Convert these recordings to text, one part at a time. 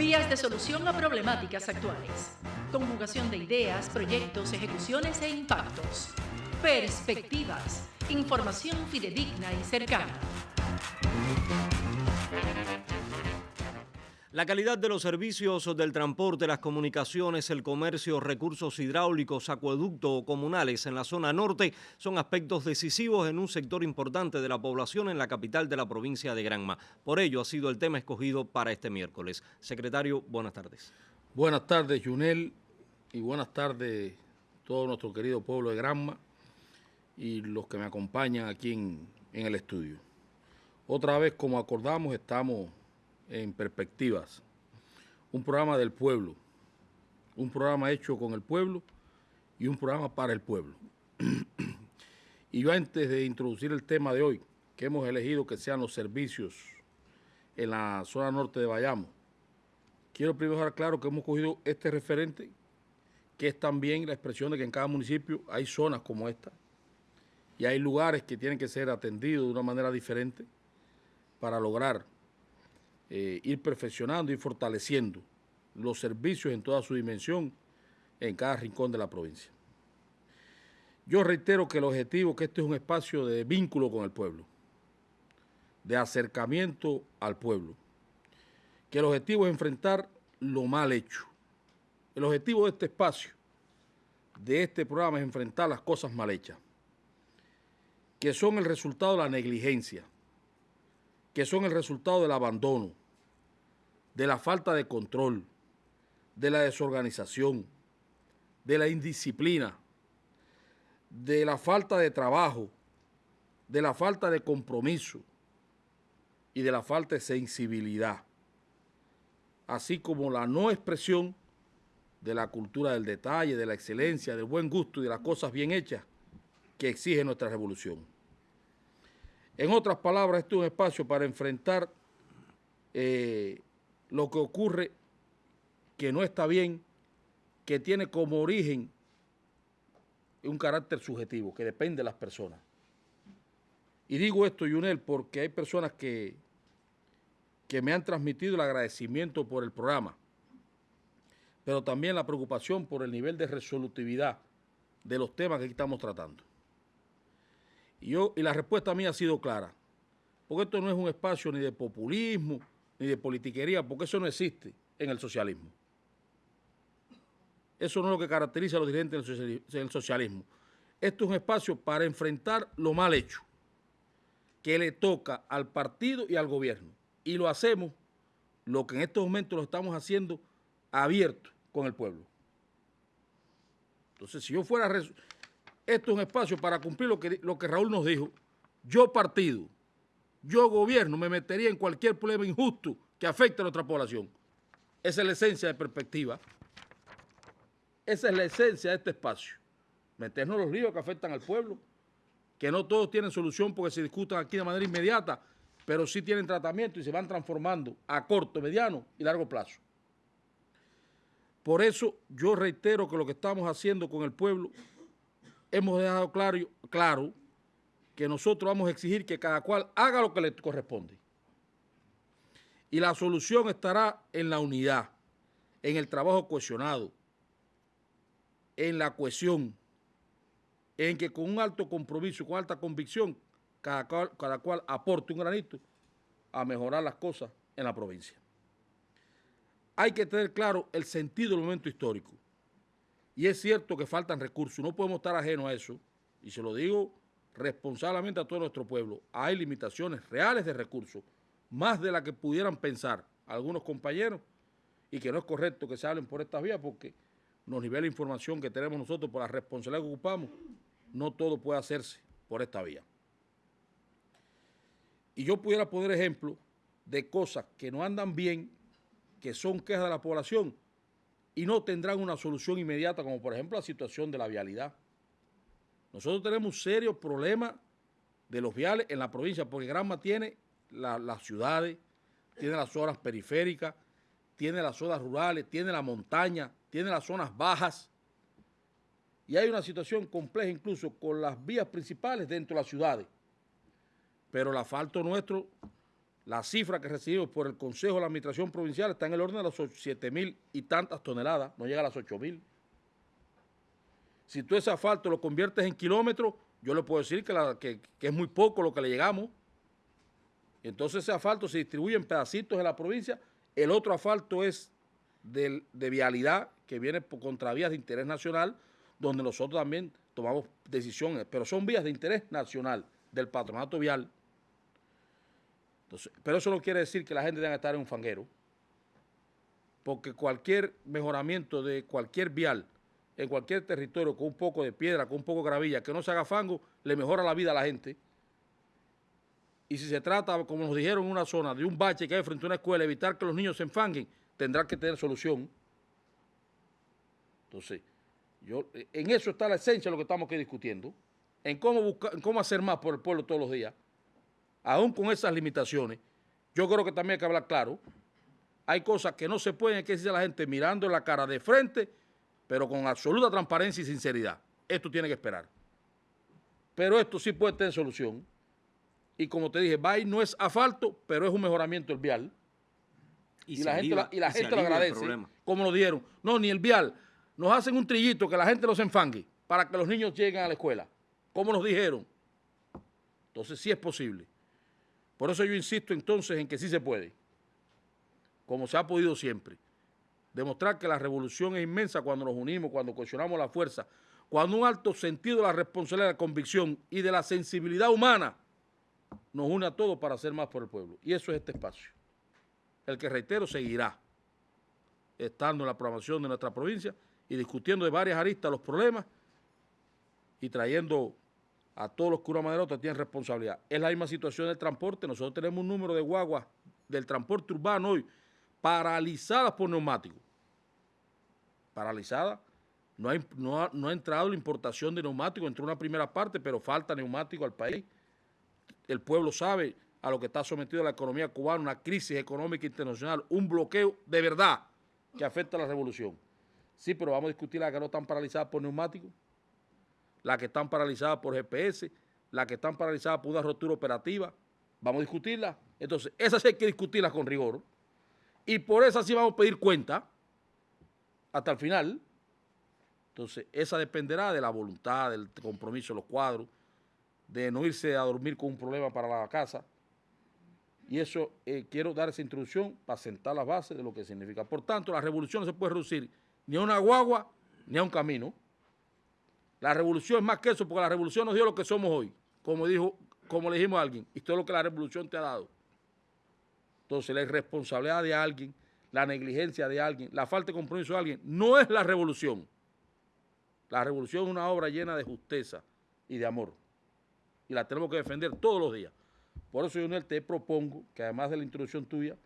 Vías de solución a problemáticas actuales. Conjugación de ideas, proyectos, ejecuciones e impactos. Perspectivas. Información fidedigna y cercana. La calidad de los servicios del transporte, las comunicaciones, el comercio, recursos hidráulicos, acueducto o comunales en la zona norte son aspectos decisivos en un sector importante de la población en la capital de la provincia de Granma. Por ello ha sido el tema escogido para este miércoles. Secretario, buenas tardes. Buenas tardes, Junel, y buenas tardes todo nuestro querido pueblo de Granma y los que me acompañan aquí en, en el estudio. Otra vez, como acordamos, estamos en perspectivas. Un programa del pueblo, un programa hecho con el pueblo y un programa para el pueblo. y yo antes de introducir el tema de hoy, que hemos elegido que sean los servicios en la zona norte de Bayamo, quiero primero dejar claro que hemos cogido este referente, que es también la expresión de que en cada municipio hay zonas como esta y hay lugares que tienen que ser atendidos de una manera diferente para lograr eh, ir perfeccionando y fortaleciendo los servicios en toda su dimensión en cada rincón de la provincia. Yo reitero que el objetivo que este es un espacio de vínculo con el pueblo, de acercamiento al pueblo, que el objetivo es enfrentar lo mal hecho. El objetivo de este espacio, de este programa, es enfrentar las cosas mal hechas, que son el resultado de la negligencia, que son el resultado del abandono, de la falta de control, de la desorganización, de la indisciplina, de la falta de trabajo, de la falta de compromiso y de la falta de sensibilidad, así como la no expresión de la cultura del detalle, de la excelencia, del buen gusto y de las cosas bien hechas que exige nuestra revolución. En otras palabras, este es un espacio para enfrentar eh, lo que ocurre que no está bien, que tiene como origen un carácter subjetivo, que depende de las personas. Y digo esto, Yunel, porque hay personas que, que me han transmitido el agradecimiento por el programa, pero también la preocupación por el nivel de resolutividad de los temas que estamos tratando. Y, yo, y la respuesta mía ha sido clara, porque esto no es un espacio ni de populismo, ni de politiquería, porque eso no existe en el socialismo. Eso no es lo que caracteriza a los dirigentes del socialismo. Esto es un espacio para enfrentar lo mal hecho que le toca al partido y al gobierno. Y lo hacemos, lo que en estos momentos lo estamos haciendo, abierto con el pueblo. Entonces, si yo fuera... Esto es un espacio para cumplir lo que, lo que Raúl nos dijo. Yo partido, yo gobierno me metería en cualquier problema injusto que afecte a nuestra población. Esa es la esencia de perspectiva. Esa es la esencia de este espacio. Meternos los ríos que afectan al pueblo, que no todos tienen solución porque se discutan aquí de manera inmediata, pero sí tienen tratamiento y se van transformando a corto, mediano y largo plazo. Por eso yo reitero que lo que estamos haciendo con el pueblo, hemos dejado claro, claro que nosotros vamos a exigir que cada cual haga lo que le corresponde. Y la solución estará en la unidad, en el trabajo cohesionado, en la cohesión, en que con un alto compromiso, con alta convicción, cada cual, cada cual aporte un granito a mejorar las cosas en la provincia. Hay que tener claro el sentido del momento histórico. Y es cierto que faltan recursos, no podemos estar ajenos a eso. Y se lo digo responsablemente a todo nuestro pueblo. Hay limitaciones reales de recursos, más de las que pudieran pensar algunos compañeros, y que no es correcto que se hablen por estas vías porque nos nivela información que tenemos nosotros por la responsabilidad que ocupamos, no todo puede hacerse por esta vía. Y yo pudiera poner ejemplos de cosas que no andan bien, que son quejas de la población y no tendrán una solución inmediata, como por ejemplo la situación de la vialidad. Nosotros tenemos un serio problema de los viales en la provincia, porque Granma tiene las ciudades, tiene las zonas periféricas, tiene las zonas rurales, tiene la montaña, tiene las zonas bajas. Y hay una situación compleja incluso con las vías principales dentro de las ciudades. Pero el asfalto nuestro, la cifra que recibimos por el Consejo de la Administración Provincial está en el orden de los 7 mil y tantas toneladas, no llega a las 8 mil. Si tú ese asfalto lo conviertes en kilómetros, yo le puedo decir que, es muy poco lo que le llegamos. Entonces ese asfalto se distribuye en pedacitos en la provincia. El otro asfalto es de, de vialidad que viene por contravías de interés nacional, donde nosotros también tomamos decisiones, pero son vías de interés nacional del patronato vial pero eso no quiere decir que la gente tenga que estar en un fanguero, porque cualquier mejoramiento de cualquier vial en cualquier territorio con un poco de piedra, con un poco de gravilla, que no se haga fango, le mejora la vida a la gente. Y si se trata, como nos dijeron en una zona, de un bache que hay frente a una escuela, evitar que los niños se enfanguen, tendrá que tener solución. Entonces, yo, en eso está la esencia de lo que estamos aquí discutiendo, en cómo, buscar, en cómo hacer más por el pueblo todos los días aún con esas limitaciones, yo creo que también hay que hablar claro. Hay cosas que no se pueden, que decir a la gente mirando la cara de frente, pero con absoluta transparencia y sinceridad. Esto tiene que esperar. Pero esto sí puede tener solución. Y como te dije, BAI no es asfalto, pero es un mejoramiento del vial. Y, la gente, y la gente lo agradece, como lo dieron. No, ni el vial. Nos hacen un trillito que la gente los enfangue para que los niños lleguen a la escuela. Como nos dijeron. Entonces sí es posible. Por eso yo insisto entonces en que sí se puede, como se ha podido siempre. Demostrar que la revolución es inmensa cuando nos unimos, cuando cuestionamos la fuerza, cuando un alto sentido de la responsabilidad, de la convicción y de la sensibilidad humana nos une a todos para hacer más por el pueblo. Y eso es este espacio. El que, reitero, seguirá estando en la programación de nuestra provincia y discutiendo de varias aristas los problemas y trayendo a todos los curas maderotas tienen responsabilidad. Es la misma situación del transporte. Nosotros tenemos un número de guaguas del transporte urbano hoy paralizadas por neumáticos. Paralizadas. No, ha, entrado la importación de neumáticos, entró una primera parte, pero falta neumático al país. El pueblo sabe a lo que está sometido la economía cubana, una crisis económica internacional, un bloqueo de verdad que afecta a la revolución. Sí, pero vamos a discutir las que no están paralizadas por neumáticos las que están paralizadas por GPS, las que están paralizadas por una rotura operativa. Vamos a discutirlas. Entonces, esas hay que discutirlas con rigor. Y por esas sí vamos a pedir cuenta hasta el final. Entonces, esa dependerá de la voluntad, del compromiso de los cuadros, de no irse a dormir con un problema para la casa. Y eso, eh, quiero dar esa introducción para sentar las bases de lo que significa. Por tanto, la revolución no se puede reducir ni a una guagua ni a un camino. La revolución es más que eso, porque la revolución nos dio lo que somos hoy, como dijo, como le dijimos a alguien, y todo lo que la revolución te ha dado. Entonces, la irresponsabilidad de alguien, la negligencia de alguien, la falta de compromiso de alguien, no es la revolución. La revolución es una obra llena de justeza y de amor. Y la tenemos que defender todos los días. Por eso, Jonel, te propongo que además de la introducción tuya,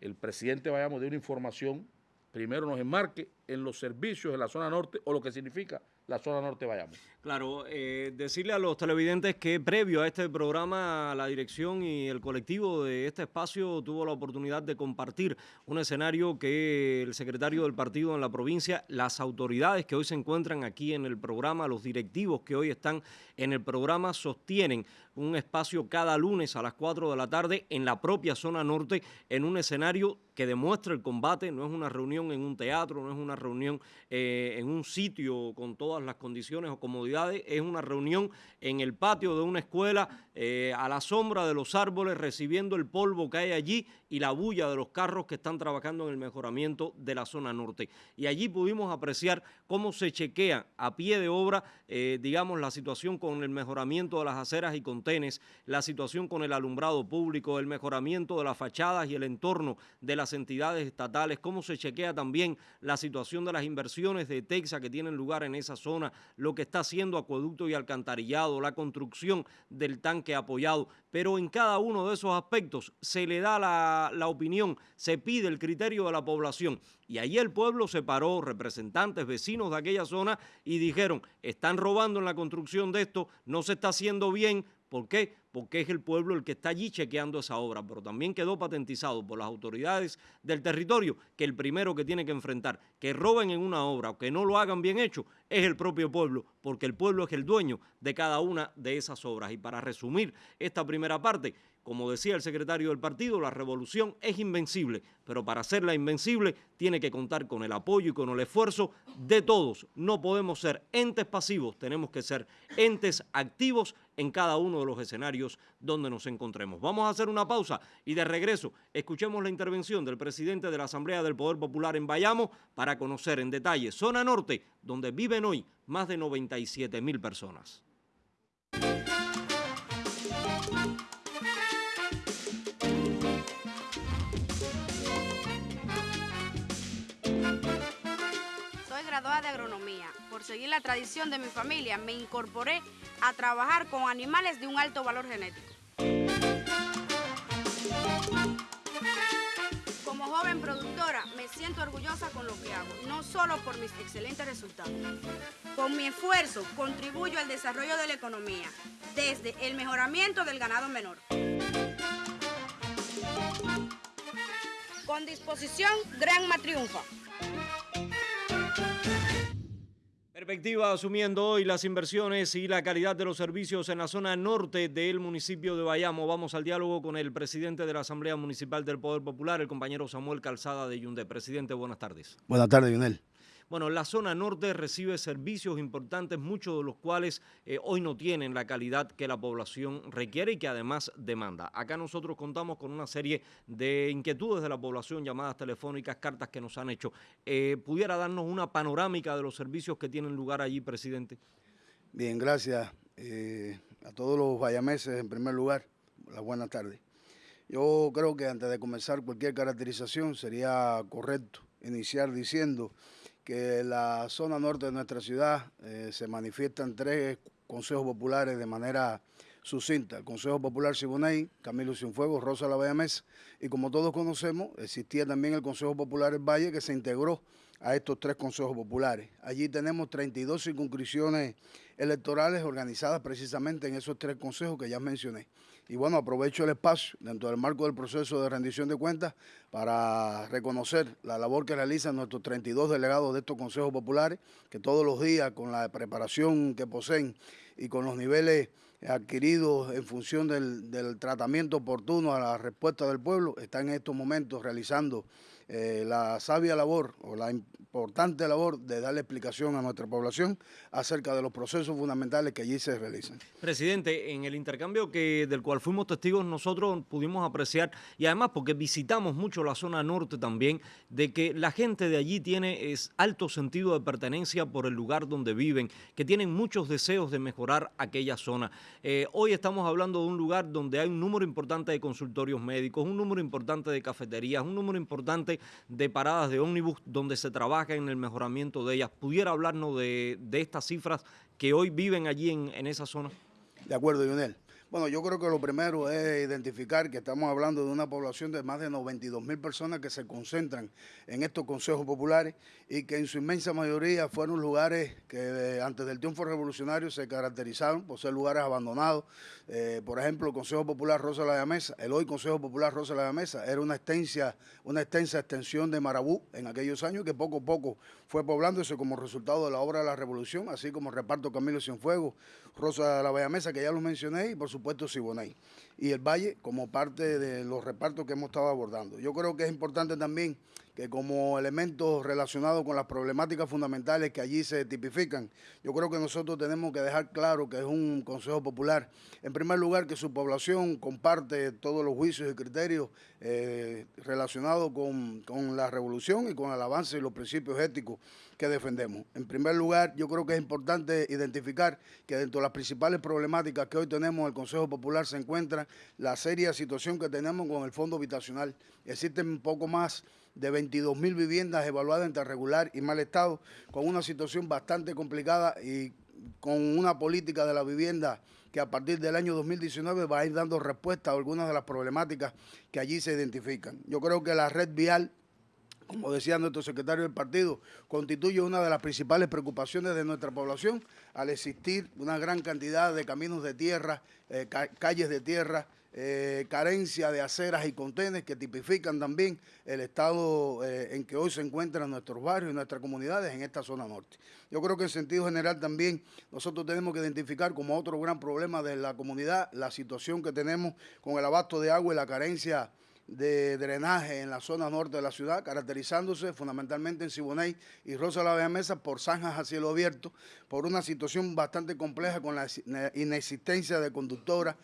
el presidente vayamos de una información, primero nos enmarque en los servicios de la zona norte o lo que significa la zona norte vayamos. Claro, eh, decirle a los televidentes que previo a este programa la dirección y el colectivo de este espacio tuvo la oportunidad de compartir un escenario que el secretario del partido en la provincia, las autoridades que hoy se encuentran aquí en el programa, los directivos que hoy están en el programa sostienen un espacio cada lunes a las 4 de la tarde en la propia zona norte en un escenario que demuestra el combate, no es una reunión en un teatro, no es una reunión eh, en un sitio con todas las condiciones o comodidades, es una reunión en el patio de una escuela eh, a la sombra de los árboles recibiendo el polvo que hay allí y la bulla de los carros que están trabajando en el mejoramiento de la zona norte. Y allí pudimos apreciar cómo se chequea a pie de obra, eh, digamos, la situación con el mejoramiento de las aceras y contenes, la situación con el alumbrado público, el mejoramiento de las fachadas y el entorno de las entidades estatales, cómo se chequea también la situación de las inversiones de Texas que tienen lugar en esa zona, lo que está haciendo acueducto y alcantarillado, la construcción del tanque apoyado, pero en cada uno de esos aspectos se le da la, la opinión, se pide el criterio de la población. Y ahí el pueblo se paró, representantes, vecinos de aquella zona y dijeron, están robando en la construcción de esto, no se está haciendo bien, ¿Por qué? Porque es el pueblo el que está allí chequeando esa obra, pero también quedó patentizado por las autoridades del territorio que el primero que tiene que enfrentar que roben en una obra o que no lo hagan bien hecho es el propio pueblo, porque el pueblo es el dueño de cada una de esas obras. Y para resumir esta primera parte, Como decía el secretario del partido, la revolución es invencible, pero para hacerla invencible tiene que contar con el apoyo y con el esfuerzo de todos. No podemos ser entes pasivos, tenemos que ser entes activos en cada uno de los escenarios donde nos encontremos. Vamos a hacer una pausa y de regreso escuchemos la intervención del presidente de la Asamblea del Poder Popular en Bayamo para conocer en detalle zona norte, donde viven hoy más de 97 mil personas. De agronomía. Por seguir la tradición de mi familia, me incorporé a trabajar con animales de un alto valor genético. Como joven productora, me siento orgullosa con lo que hago, no solo por mis excelentes resultados. Con mi esfuerzo, contribuyo al desarrollo de la economía, desde el mejoramiento del ganado menor. Con disposición, Granma triunfa. Perspectiva asumiendo hoy las inversiones y la calidad de los servicios en la zona norte del municipio de Bayamo. Vamos al diálogo con el presidente de la Asamblea Municipal del Poder Popular, el compañero Samuel Calzada de Yundé. Presidente, buenas tardes. Buenas tardes, Yunel. Bueno, la zona norte recibe servicios importantes, muchos de los cuales eh, hoy no tienen la calidad que la población requiere y que además demanda. Acá nosotros contamos con una serie de inquietudes de la población, llamadas telefónicas, cartas que nos han hecho. Eh, ¿Pudiera darnos una panorámica de los servicios que tienen lugar allí, presidente? Bien, gracias eh, a todos los vallameses en primer lugar. Las buenas tardes. Yo creo que antes de comenzar cualquier caracterización sería correcto iniciar diciendo que la zona norte de nuestra ciudad eh, se manifiestan tres consejos populares de manera sucinta. El Consejo Popular Siboney, Camilo Cienfuegos, Rosa La Mesa, y como todos conocemos, existía también el Consejo Popular El Valle que se integró a estos tres consejos populares. Allí tenemos 32 circunscripciones electorales organizadas precisamente en esos tres consejos que ya mencioné. Y bueno, aprovecho el espacio dentro del marco del proceso de rendición de cuentas para reconocer la labor que realizan nuestros 32 delegados de estos consejos populares, que todos los días con la preparación que poseen y con los niveles adquiridos en función del, tratamiento oportuno a la respuesta del pueblo, están en estos momentos realizando eh, la sabia labor o la importante labor de darle explicación a nuestra población acerca de los procesos fundamentales que allí se realizan. Presidente, en el intercambio que del cual fuimos testigos nosotros pudimos apreciar, y además porque visitamos mucho la zona norte también, de que la gente de allí tiene es, alto sentido de pertenencia por el lugar donde viven, que tienen muchos deseos de mejorar aquella zona. Eh, hoy estamos hablando de un lugar donde hay un número importante de consultorios médicos, un número importante de cafeterías, un número importante de paradas de ómnibus donde se trabaja en el mejoramiento de ellas. ¿Pudiera hablarnos de, estas cifras que hoy viven allí en, en esa zona? De acuerdo, Lionel. Bueno, yo creo que lo primero es identificar que estamos hablando de una población de más de 92 mil personas que se concentran en estos consejos populares y que en su inmensa mayoría fueron lugares que eh, antes del triunfo revolucionario se caracterizaron por ser lugares abandonados. Eh, por ejemplo, el Consejo Popular Rosa de la Mesa, el hoy Consejo Popular Rosa de la Mesa, era una extensa, una extensa extensión de Marabú en aquellos años que poco a poco fue poblándose como resultado de la obra de la revolución, así como reparto Camilo Cienfuegos, Rosa de la Mesa, que ya lo mencioné, y por supuesto Siboney y el Valle como parte de los repartos que hemos estado abordando. Yo creo que es importante también que como elementos relacionados con las problemáticas fundamentales que allí se tipifican, yo creo que nosotros tenemos que dejar claro que es un Consejo Popular, en primer lugar, que su población comparte todos los juicios y criterios eh, relacionados con, con la revolución y con el avance y los principios éticos que defendemos. En primer lugar, yo creo que es importante identificar que dentro de las principales problemáticas que hoy tenemos el Consejo Popular se encuentra la seria situación que tenemos con el fondo habitacional. Existen un poco más de 22 mil viviendas evaluadas entre regular y mal estado, con una situación bastante complicada y con una política de la vivienda que a partir del año 2019 va a ir dando respuesta a algunas de las problemáticas que allí se identifican. Yo creo que la red vial como decía nuestro secretario del partido, constituye una de las principales preocupaciones de nuestra población al existir una gran cantidad de caminos de tierra, eh, calles de tierra, eh, carencia de aceras y contenes que tipifican también el estado eh, en que hoy se encuentran nuestros barrios y nuestras comunidades en esta zona norte. Yo creo que en sentido general también nosotros tenemos que identificar como otro gran problema de la comunidad la situación que tenemos con el abasto de agua y la carencia de drenaje en la zona norte de la ciudad, caracterizándose fundamentalmente en Siboney y Rosa la Mesa por zanjas a cielo abierto, por una situación bastante compleja con la inexistencia de conductoras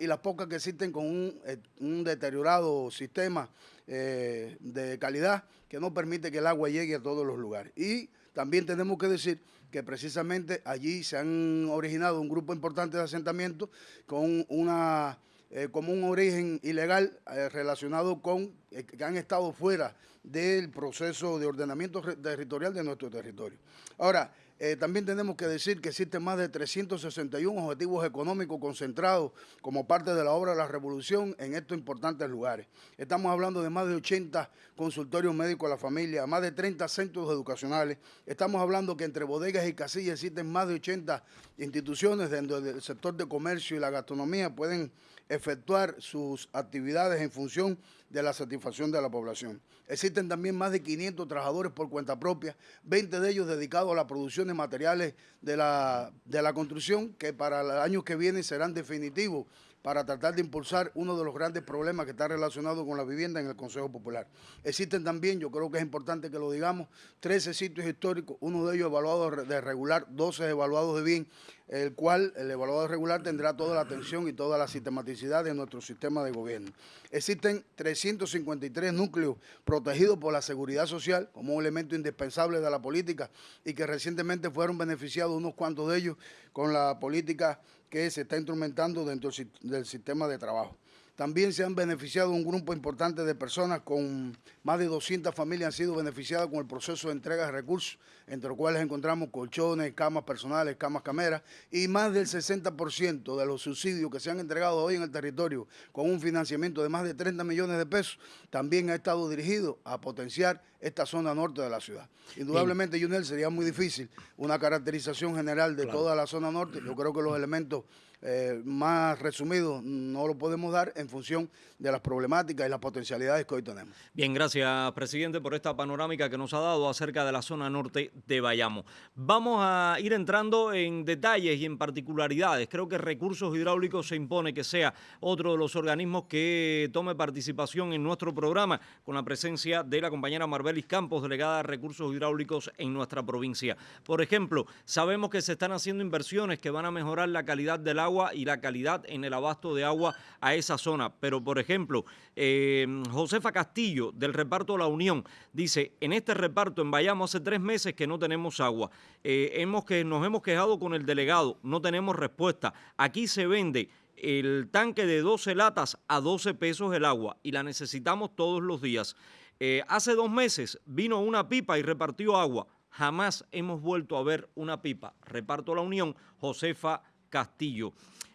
y las pocas que existen con un, eh, deteriorado sistema eh, de calidad que no permite que el agua llegue a todos los lugares. Y también tenemos que decir que precisamente allí se han originado un grupo importante de asentamientos con una eh, como un origen ilegal eh, relacionado con eh, que han estado fuera del proceso de ordenamiento territorial de nuestro territorio. Ahora, también tenemos que decir que existen más de 361 objetivos económicos concentrados como parte de la obra de la revolución en estos importantes lugares. Estamos hablando de más de 80 consultorios médicos a la familia, más de 30 centros educacionales. Estamos hablando que entre bodegas y casillas existen más de 80 instituciones dentro del sector de comercio y la gastronomía pueden efectuar sus actividades en función de la satisfacción de la población. Existen también más de 500 trabajadores por cuenta propia, 20 de ellos dedicados a la producción materiales de la, de la construcción que para el año que viene serán definitivos para tratar de impulsar uno de los grandes problemas que está relacionado con la vivienda en el Consejo Popular. Existen también, yo creo que es importante que lo digamos, 13 sitios históricos, uno de ellos evaluado de regular, 12 evaluados de bien, el cual el evaluador regular tendrá toda la atención y toda la sistematicidad de nuestro sistema de gobierno. Existen 353 núcleos protegidos por la seguridad social como un elemento indispensable de la política y que recientemente fueron beneficiados unos cuantos de ellos con la política que se está instrumentando dentro del sistema de trabajo. También se han beneficiado un grupo importante de personas, con más de 200 familias han sido beneficiadas con el proceso de entrega de recursos, entre los cuales encontramos colchones, camas personales, camas cameras, y más del 60% de los subsidios que se han entregado hoy en el territorio con un financiamiento de más de 30 millones de pesos, también ha estado dirigido a potenciar esta zona norte de la ciudad. Indudablemente, Junel, sería muy difícil una caracterización general de toda la zona norte. Yo creo que los elementos eh, más resumido no lo podemos dar en función de las problemáticas y las potencialidades que hoy tenemos. Bien, gracias, presidente, por esta panorámica que nos ha dado acerca de la zona norte de Bayamo. Vamos a ir entrando en detalles y en particularidades. Creo que Recursos Hidráulicos se impone que sea otro de los organismos que tome participación en nuestro programa con la presencia de la compañera Marbelis Campos, delegada de Recursos Hidráulicos en nuestra provincia. Por ejemplo, sabemos que se están haciendo inversiones que van a mejorar la calidad del agua y la calidad en el abasto de agua a esa zona. Pero, por ejemplo, eh, Josefa Castillo, del reparto La Unión, dice, en este reparto en Bayamo hace tres meses que no tenemos agua. Eh, hemos que, nos hemos quejado con el delegado, no tenemos respuesta. Aquí se vende el tanque de 12 latas a 12 pesos el agua y la necesitamos todos los días. Eh, hace dos meses vino una pipa y repartió agua. Jamás hemos vuelto a ver una pipa. Reparto La Unión, Josefa Castillo.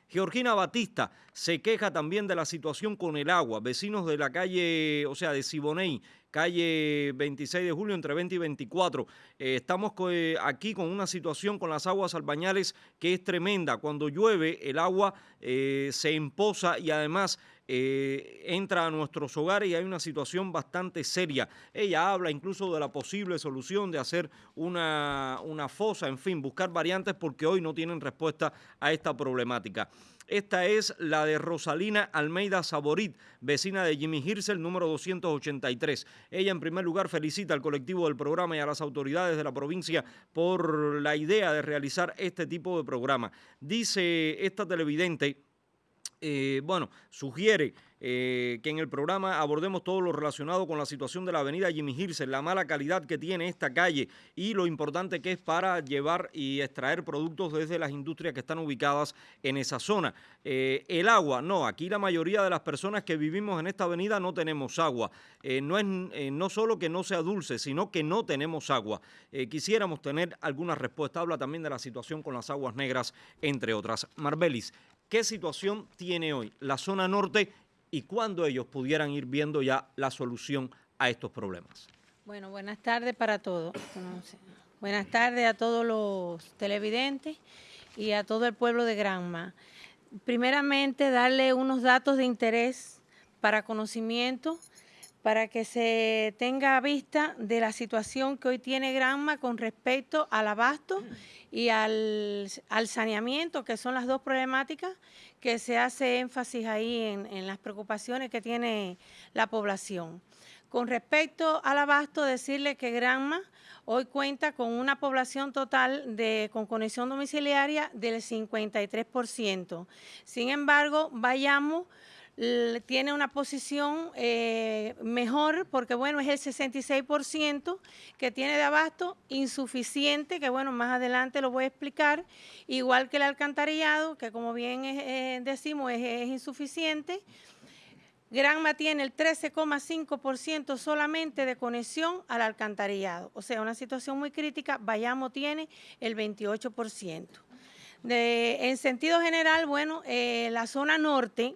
Georgina Batista se queja también de la situación con el agua. Vecinos de la calle, o sea, de Siboney, calle 26 de julio, entre 20 y 24. Eh, estamos eh, aquí con una situación con las aguas albañales que es tremenda. Cuando llueve, el agua eh, se empoza y además entra a nuestros hogares y hay una situación bastante seria. Ella habla incluso de la posible solución de hacer una, una fosa, en fin, buscar variantes porque hoy no tienen respuesta a esta problemática. Esta es la de Rosalina Almeida Saborit, vecina de Jimmy Hirsel, número 283. Ella, en primer lugar, felicita al colectivo del programa y a las autoridades de la provincia por la idea de realizar este tipo de programa. Dice esta televidente, eh, bueno, sugiere eh, que en el programa abordemos todo lo relacionado con la situación de la avenida Jimmy Hirse, la mala calidad que tiene esta calle y lo importante que es para llevar y extraer productos desde las industrias que están ubicadas en esa zona. Eh, el agua, no, aquí la mayoría de las personas que vivimos en esta avenida no tenemos agua. No es no solo que no sea dulce, sino que no tenemos agua. quisiéramos tener alguna respuesta. Habla también de la situación con las aguas negras, entre otras. Marbelis, ¿qué situación tiene hoy la zona norte y cuándo ellos pudieran ir viendo ya la solución a estos problemas. Bueno, buenas tardes para todos. Buenas tardes a todos los televidentes y a todo el pueblo de Granma. Primeramente, darle unos datos de interés para conocimiento, para que se tenga vista de la situación que hoy tiene Granma con respecto al abasto y al, saneamiento, que son las dos problemáticas que se hace énfasis ahí en, en las preocupaciones que tiene la población. Con respecto al abasto, decirle que Granma hoy cuenta con una población total de, con conexión domiciliaria del 53%. Sin embargo, Bayamo tiene una posición eh, mejor porque, bueno, es el 66% que tiene de abasto, insuficiente, que, bueno, más adelante lo voy a explicar, igual que el alcantarillado, que como bien eh, decimos es insuficiente, Granma tiene el 13,5% solamente de conexión al alcantarillado. O sea, una situación muy crítica. Bayamo tiene el 28%. en sentido general, bueno, eh, la zona norte,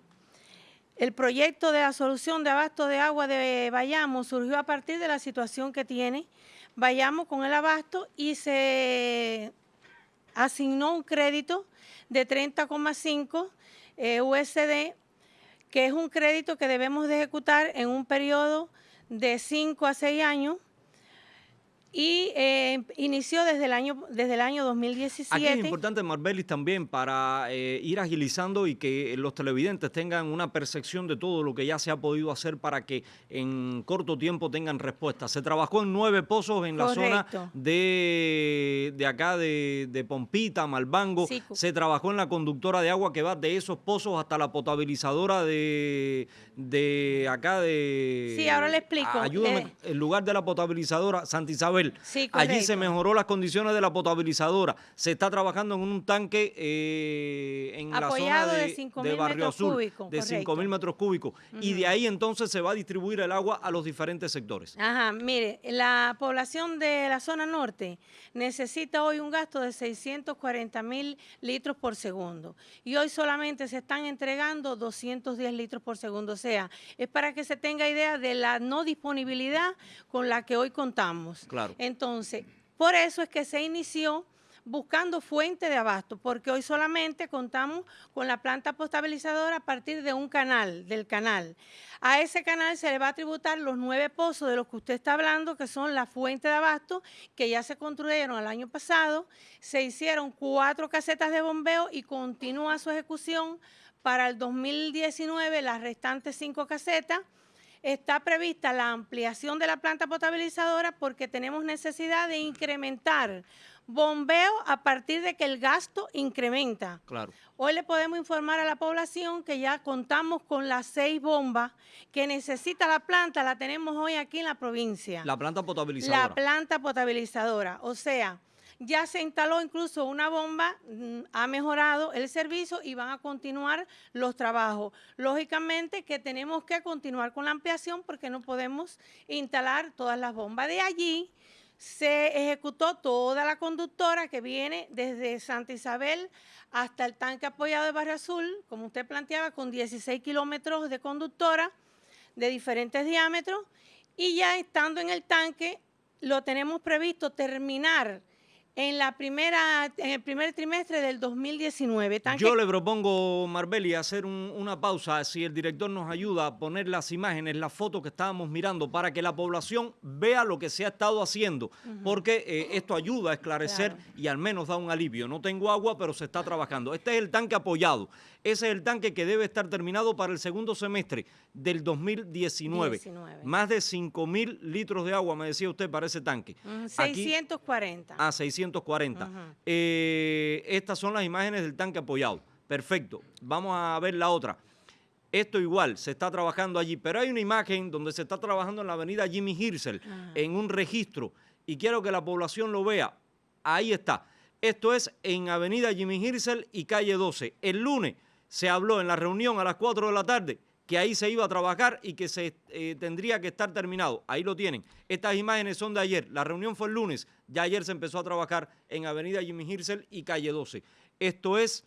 el proyecto de la solución de abasto de agua de Bayamo surgió a partir de la situación que tiene Bayamo con el abasto y se asignó un crédito de 30,5 eh, USD que es un crédito que debemos de ejecutar en un periodo de 5 a 6 años y eh, inició desde el año desde el año 2017. Aquí es importante, Marbelis, también para eh, ir agilizando y que los televidentes tengan una percepción de todo lo que ya se ha podido hacer para que en corto tiempo tengan respuesta. Se trabajó en nueve pozos en la zona de, de acá de, de, Pompita, Malbango. Se trabajó en la conductora de agua que va de esos pozos hasta la potabilizadora de, de acá de... Sí, ahora le explico. Ayúdame, el lugar de la potabilizadora, Santa Isabel Allí se mejoró las condiciones de la potabilizadora. Se está trabajando en un tanque eh, en la zona de, Barrio Azul de 5.000 metros cúbicos. Y de ahí entonces se va a distribuir el agua a los diferentes sectores. Ajá, mire, la población de la zona norte necesita hoy un gasto de 640 mil litros por segundo. Y hoy solamente se están entregando 210 litros por segundo. O sea, es para que se tenga idea de la no disponibilidad con la que hoy contamos. Claro. Entonces, por eso es que se inició buscando fuente de abasto, porque hoy solamente contamos con la planta potabilizadora a partir de un canal, del canal. A ese canal se le va a tributar los nueve pozos de los que usted está hablando, que son la fuente de abasto, que ya se construyeron el año pasado, se hicieron cuatro casetas de bombeo y continúa su ejecución para el 2019 las restantes cinco casetas, está prevista la ampliación de la planta potabilizadora porque tenemos necesidad de incrementar bombeo a partir de que el gasto incrementa. Claro. Hoy le podemos informar a la población que ya contamos con las seis bombas que necesita la planta, la tenemos hoy aquí en la provincia. La planta potabilizadora. La planta potabilizadora, o sea, ya se instaló incluso una bomba, mm, ha mejorado el servicio y van a continuar los trabajos. Lógicamente que tenemos que continuar con la ampliación porque no podemos instalar todas las bombas. De allí se ejecutó toda la conductora que viene desde Santa Isabel hasta el tanque apoyado de Barrio Azul, como usted planteaba, con 16 kilómetros de conductora de diferentes diámetros. Y ya estando en el tanque, lo tenemos previsto terminar en la primera en el primer trimestre del 2019. Yo le propongo, Marbeli, hacer una pausa, si el director nos ayuda a poner las imágenes, las fotos que estábamos mirando, para que la población vea lo que se ha estado haciendo, porque eh, esto ayuda a esclarecer y al menos da un alivio. No tengo agua, pero se está trabajando. Este es el tanque apoyado. Ese es el tanque que debe estar terminado para el segundo semestre del 2019. Más de 5 mil litros de agua, me decía usted, para ese tanque. 640. ah, 640. Eh, estas son las imágenes del tanque apoyado. Perfecto. Vamos a ver la otra. Esto igual, se está trabajando allí, pero hay una imagen donde se está trabajando en la avenida Jimmy Hirsel, en un registro, y quiero que la población lo vea. Ahí está. Esto es en avenida Jimmy Hirsel y calle 12. El lunes se habló en la reunión a las 4 de la tarde que ahí se iba a trabajar y que se eh, tendría que estar terminado. Ahí lo tienen. Estas imágenes son de ayer. La reunión fue el lunes. Ya ayer se empezó a trabajar en Avenida Jimmy Hirsel y Calle 12. Esto es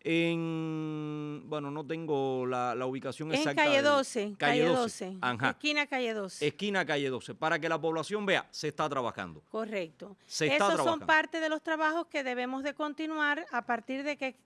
en, bueno, no tengo la, ubicación en exacta. Calle 12, calle 12, esquina calle 12. Esquina calle 12, para que la población vea, se está trabajando. Correcto. Esos son parte de los trabajos que debemos de continuar a partir de que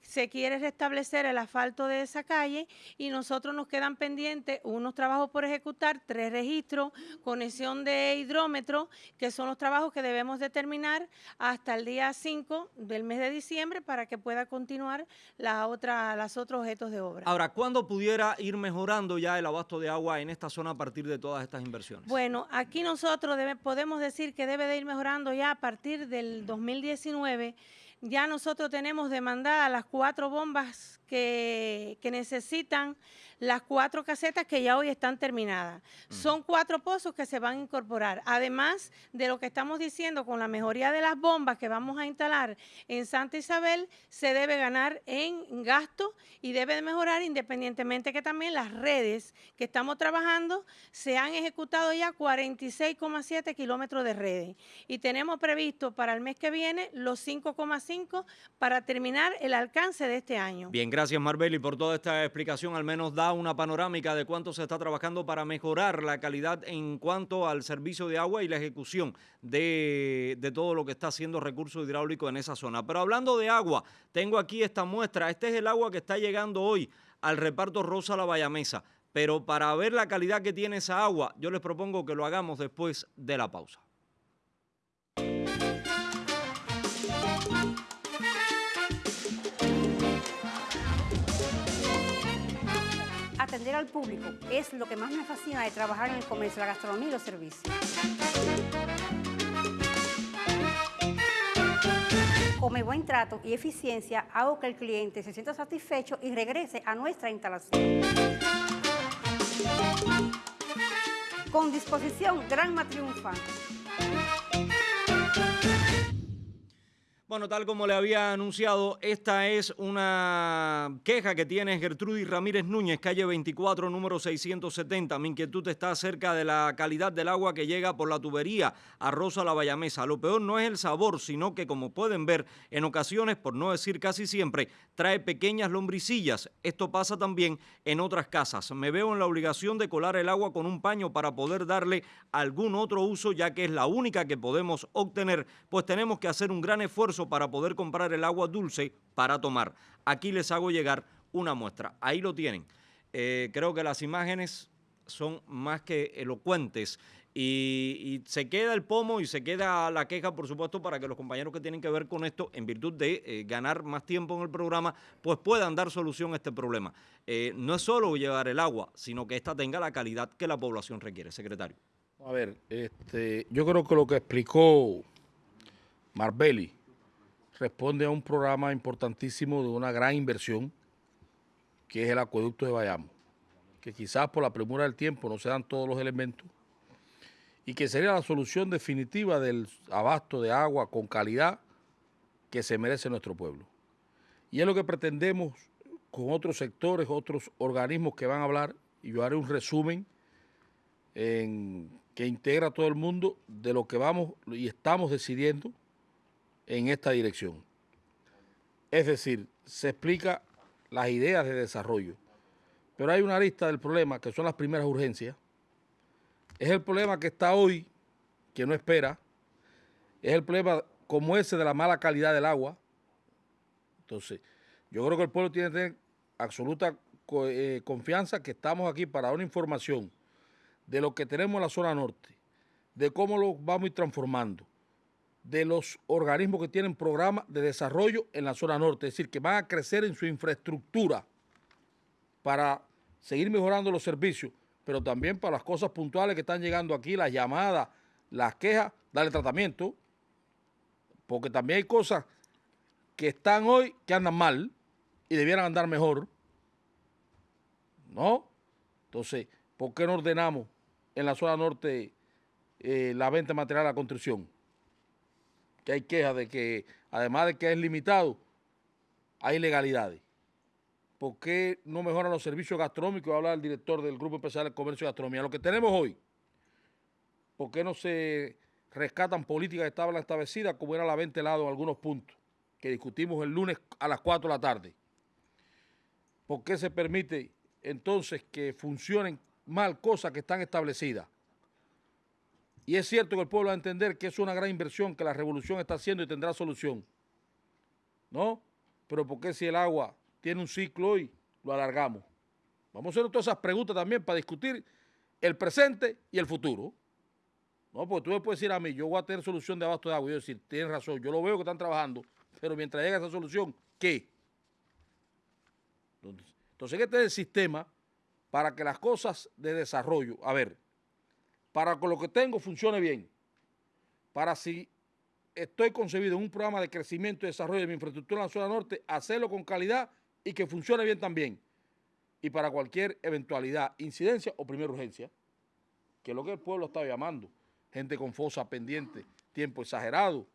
se quiere restablecer el asfalto de esa calle y nosotros nos quedan pendientes unos trabajos por ejecutar, tres registros, conexión de hidrómetro, que son los trabajos que debemos determinar hasta el día 5 del mes de diciembre para que pueda continuar la otra, las otros objetos de obra. Ahora, ¿cuándo pudiera ir mejorando ya el abasto de agua en esta zona a partir de todas estas inversiones? Bueno, aquí nosotros podemos decir que debe de ir mejorando ya a partir del 2019 ya nosotros tenemos demandadas las cuatro bombas que, que necesitan las cuatro casetas que ya hoy están terminadas. Son cuatro pozos que se van a incorporar. Además de lo que estamos diciendo con la mejoría de las bombas que vamos a instalar en Santa Isabel, se debe ganar en gasto y debe mejorar independientemente que también las redes que estamos trabajando se han ejecutado ya 46,7 kilómetros de redes. Y tenemos previsto para el mes que viene los 5,5 para terminar el alcance de este año. Bien, gracias Marbeli por toda esta explicación. Al menos da una panorámica de cuánto se está trabajando para mejorar la calidad en cuanto al servicio de agua y la ejecución de, todo lo que está haciendo recurso hidráulico en esa zona. Pero hablando de agua, tengo aquí esta muestra. Este es el agua que está llegando hoy al reparto Rosa La Bayamesa. Pero para ver la calidad que tiene esa agua, yo les propongo que lo hagamos después de la pausa. Atender al público es lo que más me fascina de trabajar en el comercio, la gastronomía y los servicios. Con buen trato y eficiencia hago que el cliente se sienta satisfecho y regrese a nuestra instalación. Con disposición Gran Triunfa. Bueno, tal como le había anunciado, esta es una queja que tiene Gertrudis Ramírez Núñez, calle 24, número 670. Mi inquietud está acerca de la calidad del agua que llega por la tubería a Rosa La Bayamesa. Lo peor no es el sabor, sino que, como pueden ver, en ocasiones, por no decir casi siempre, trae pequeñas lombricillas. Esto pasa también en otras casas. Me veo en la obligación de colar el agua con un paño para poder darle algún otro uso, ya que es la única que podemos obtener, pues tenemos que hacer un gran esfuerzo para poder comprar el agua dulce para tomar. Aquí les hago llegar una muestra. Ahí lo tienen. Eh, creo que las imágenes son más que elocuentes y, se queda el pomo y se queda la queja, por supuesto, para que los compañeros que tienen que ver con esto, en virtud de eh, ganar más tiempo en el programa, pues puedan dar solución a este problema. Eh, no es solo llevar el agua, sino que ésta tenga la calidad que la población requiere. Secretario. A ver, este, yo creo que lo que explicó Marbelli responde a un programa importantísimo de una gran inversión, que es el acueducto de Bayamo, que quizás por la premura del tiempo no se dan todos los elementos, y que sería la solución definitiva del abasto de agua con calidad que se merece nuestro pueblo. Y es lo que pretendemos con otros sectores, otros organismos que van a hablar, y yo haré un resumen que integra a todo el mundo de lo que vamos y estamos decidiendo en esta dirección. Es decir, se explica las ideas de desarrollo. Pero hay una lista del problema, que son las primeras urgencias. Es el problema que está hoy, que no espera. Es el problema como ese de la mala calidad del agua. Entonces, yo creo que el pueblo tiene que tener absoluta eh, confianza que estamos aquí para dar una información de lo que tenemos en la zona norte, de cómo lo vamos a ir transformando, de los organismos que tienen programas de desarrollo en la zona norte, es decir, que van a crecer en su infraestructura para seguir mejorando los servicios, pero también para las cosas puntuales que están llegando aquí, las llamadas, las quejas, darle tratamiento, porque también hay cosas que están hoy que andan mal y debieran andar mejor, ¿no? Entonces, ¿por qué no ordenamos en la zona norte eh, la venta material a la construcción? Que hay quejas de que, además de que es limitado, hay ilegalidades. ¿Por qué no mejoran los servicios gastronómicos? Habla el director del Grupo Especial de Comercio y Gastronomía. Lo que tenemos hoy, ¿por qué no se rescatan políticas que establecidas como era la venta helado en algunos puntos, que discutimos el lunes a las 4 de la tarde? ¿por qué se permite entonces que funcionen mal cosas que están establecidas? Y es cierto que el pueblo va a entender que es una gran inversión que la revolución está haciendo y tendrá solución. ¿No? Pero ¿por qué si el agua tiene un ciclo hoy, lo alargamos? Vamos a hacer todas esas preguntas también para discutir el presente y el futuro. No, porque tú me puedes decir a mí, yo voy a tener solución de abasto de agua. Y yo decir, tienes razón, yo lo veo que están trabajando, pero mientras llega esa solución, ¿qué? Entonces, este es el sistema para que las cosas de desarrollo, a ver, para que lo que tengo funcione bien, para si estoy concebido en un programa de crecimiento y desarrollo de mi infraestructura en la zona norte, hacerlo con calidad y que funcione bien también. Y para cualquier eventualidad, incidencia o primera urgencia, que es lo que el pueblo está llamando gente con fosa pendiente, tiempo exagerado,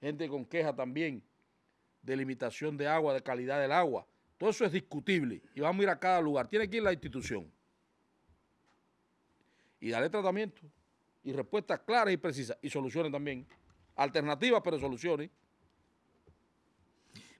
gente con queja también de limitación de agua, de calidad del agua. Todo eso es discutible y vamos a ir a cada lugar. Tiene que ir la institución y darle tratamiento y respuestas claras y precisas y soluciones también. Alternativas, pero soluciones.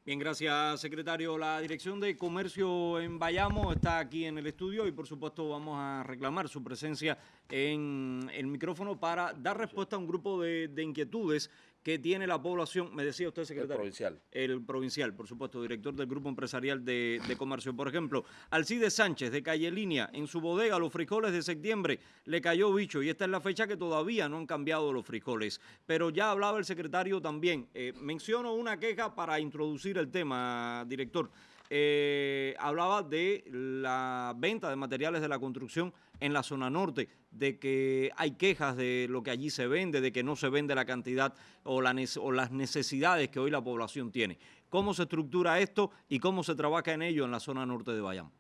Bien, gracias, secretario. La Dirección de Comercio en Bayamo está aquí en el estudio y, por supuesto, vamos a reclamar su presencia en el micrófono para dar respuesta a un grupo de, de inquietudes que tiene la población, me decía usted, secretario. El provincial. El provincial, por supuesto, director del Grupo Empresarial de, Comercio. Por ejemplo, Alcide Sánchez, de Calle Línea, en su bodega, los frijoles de septiembre, le cayó bicho y esta es la fecha que todavía no han cambiado los frijoles. Pero ya hablaba el secretario también. Eh, menciono una queja para introducir el tema, director. Eh, hablaba de la venta de materiales de la construcción en la zona norte, de que hay quejas de lo que allí se vende, de que no se vende la cantidad o, las necesidades que hoy la población tiene. ¿Cómo se estructura esto y cómo se trabaja en ello en la zona norte de Bayam?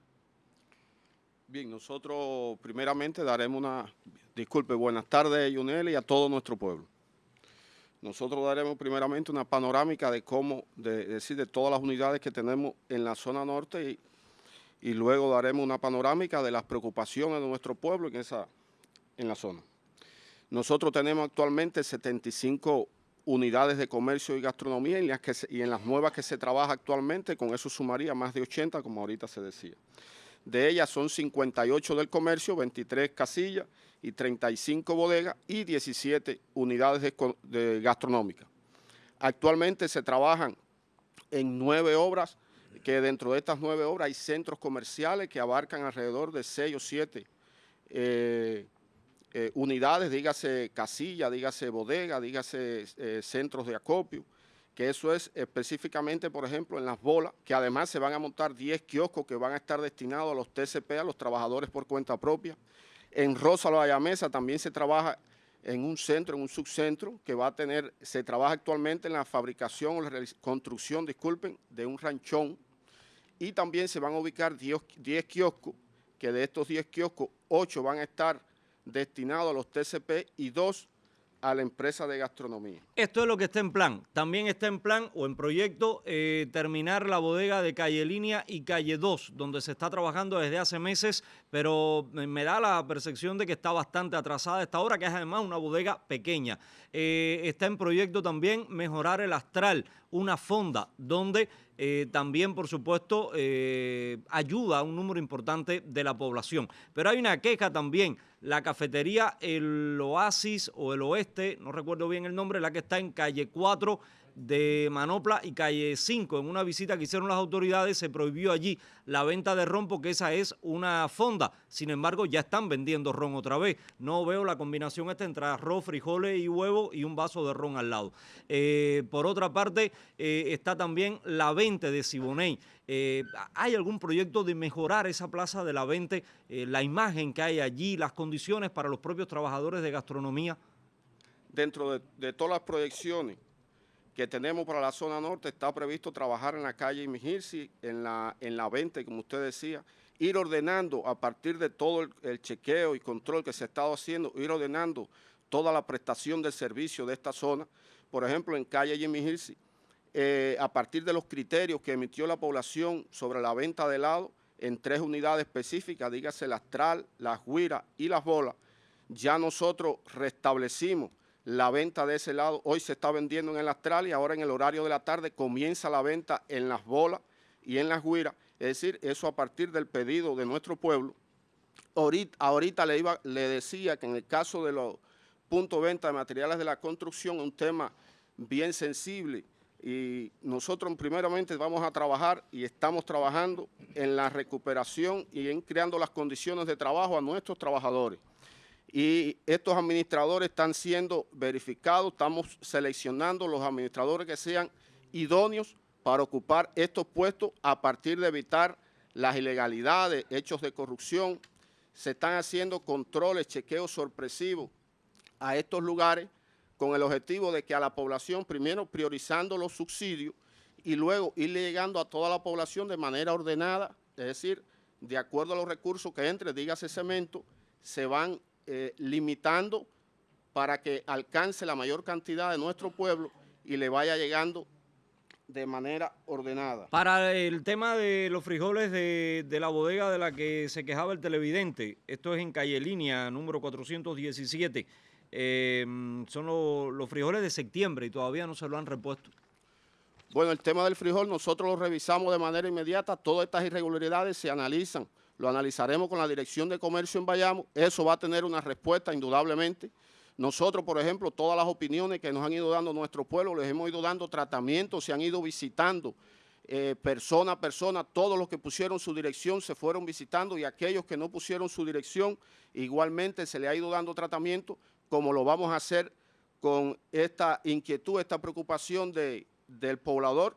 Bien, nosotros primeramente daremos una, disculpe, buenas tardes, Yunel, y a todo nuestro pueblo. Nosotros daremos primeramente una panorámica de cómo, de, decir, de todas las unidades que tenemos en la zona norte y, y luego daremos una panorámica de las preocupaciones de nuestro pueblo en, esa, en la zona. Nosotros tenemos actualmente 75 unidades de comercio y gastronomía y en las, que y en las nuevas que se trabaja actualmente, con eso sumaría más de 80, como ahorita se decía. De ellas son 58 del comercio, 23 casillas y 35 bodegas y 17 unidades de, gastronómicas. Actualmente se trabajan en nueve obras, que dentro de estas nueve obras hay centros comerciales que abarcan alrededor de seis o siete eh, eh, unidades, dígase casilla, dígase bodega, dígase eh, centros de acopio, que eso es específicamente, por ejemplo, en las bolas, que además se van a montar 10 kioscos que van a estar destinados a los TCP, a los trabajadores por cuenta propia. En Rosa la Mesa también se trabaja en un centro, en un subcentro, que va a tener, se trabaja actualmente en la fabricación o la construcción, disculpen, de un ranchón. Y también se van a ubicar 10, 10 kioscos, que de estos 10 kioscos, 8 van a estar destinados a los TCP y 2 a la empresa de gastronomía. Esto es lo que está en plan. También está en plan o en proyecto eh, terminar la bodega de Calle Línea y Calle 2, donde se está trabajando desde hace meses, pero me da la percepción de que está bastante atrasada esta hora, que es además una bodega pequeña. Eh, está en proyecto también mejorar el astral, una fonda donde eh, también, por supuesto, ayuda a un número importante de la población. Pero hay una queja también la cafetería El Oasis o El Oeste, no recuerdo bien el nombre, la que está en calle 4 de Manopla y calle 5. En una visita que hicieron las autoridades se prohibió allí la venta de ron porque esa es una fonda. Sin embargo, ya están vendiendo ron otra vez. No veo la combinación esta entre arroz, frijoles y huevo y un vaso de ron al lado. Eh, por otra parte, eh, está también la venta de Siboney. Eh, ¿Hay algún proyecto de mejorar esa plaza de la 20, la imagen que hay allí, las condiciones para los propios trabajadores de gastronomía? Dentro de todas las proyecciones que tenemos para la zona norte, está previsto trabajar en la calle Imigirsi, en la, en la 20, como usted decía, ir ordenando a partir de todo el, chequeo y control que se ha estado haciendo, ir ordenando toda la prestación del servicio de esta zona. Por ejemplo, en calle Jimmy eh, a partir de los criterios que emitió la población sobre la venta de helado en tres unidades específicas, dígase la Astral, las Guira y las Bolas, ya nosotros restablecimos la venta de ese lado. Hoy se está vendiendo en el Astral y ahora en el horario de la tarde comienza la venta en las bolas y en las guiras Es decir, eso a partir del pedido de nuestro pueblo. Ahorita, le, iba, le decía que en el caso de los puntos de venta de materiales de la construcción, un tema bien sensible, y nosotros primeramente vamos a trabajar y estamos trabajando en la recuperación y en creando las condiciones de trabajo a nuestros trabajadores. Y estos administradores están siendo verificados, estamos seleccionando los administradores que sean idóneos para ocupar estos puestos a partir de evitar las ilegalidades, hechos de corrupción. Se están haciendo controles, chequeos sorpresivos a estos lugares con el objetivo de que a la población, primero priorizando los subsidios y luego ir llegando a toda la población de manera ordenada, es decir, de acuerdo a los recursos que entre, dígase cemento, se van eh, limitando para que alcance la mayor cantidad de nuestro pueblo y le vaya llegando de manera ordenada. Para el tema de los frijoles de, de, la bodega de la que se quejaba el televidente, esto es en calle línea número 417, eh, son lo, los frijoles de septiembre y todavía no se lo han repuesto. Bueno, el tema del frijol nosotros lo revisamos de manera inmediata, todas estas irregularidades se analizan, lo analizaremos con la Dirección de Comercio en Bayamo, eso va a tener una respuesta indudablemente. Nosotros, por ejemplo, todas las opiniones que nos han ido dando nuestro pueblo, les hemos ido dando tratamiento, se han ido visitando eh, persona a persona, todos los que pusieron su dirección se fueron visitando y aquellos que no pusieron su dirección, igualmente se le ha ido dando tratamiento, como lo vamos a hacer con esta inquietud, esta preocupación de, del poblador.